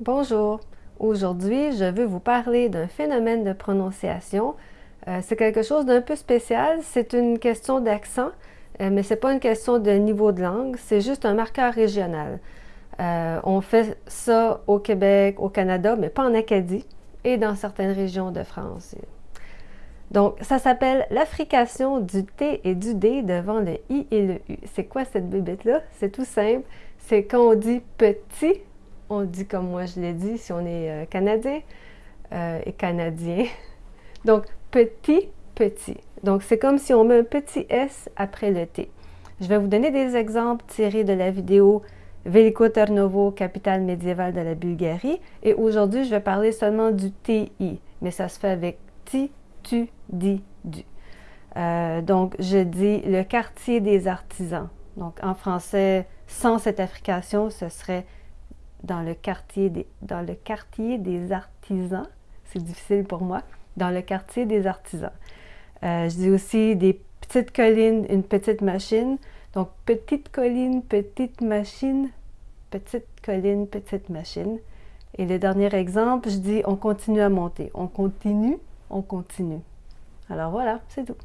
Bonjour! Aujourd'hui, je veux vous parler d'un phénomène de prononciation. Euh, c'est quelque chose d'un peu spécial. C'est une question d'accent, euh, mais ce n'est pas une question de niveau de langue. C'est juste un marqueur régional. Euh, on fait ça au Québec, au Canada, mais pas en Acadie et dans certaines régions de France. Donc, ça s'appelle l'affrication du T et du D devant le I et le U. C'est quoi cette bébête-là? C'est tout simple. C'est quand on dit petit on dit comme moi je l'ai dit si on est euh, Canadien euh, et Canadien. Donc, petit, petit. Donc, c'est comme si on met un petit S après le T. Je vais vous donner des exemples tirés de la vidéo Veliko Tarnovo, capitale médiévale de la Bulgarie. Et aujourd'hui, je vais parler seulement du TI, mais ça se fait avec ti, tu, di, du. Euh, donc, je dis le quartier des artisans. Donc, en français, sans cette affrication, ce serait dans le quartier des, dans le quartier des artisans. C'est difficile pour moi. Dans le quartier des artisans. Euh, je dis aussi des petites collines, une petite machine. Donc, petite colline, petite machine, petite colline, petite machine. Et le dernier exemple, je dis on continue à monter. On continue, on continue. Alors voilà, c'est tout.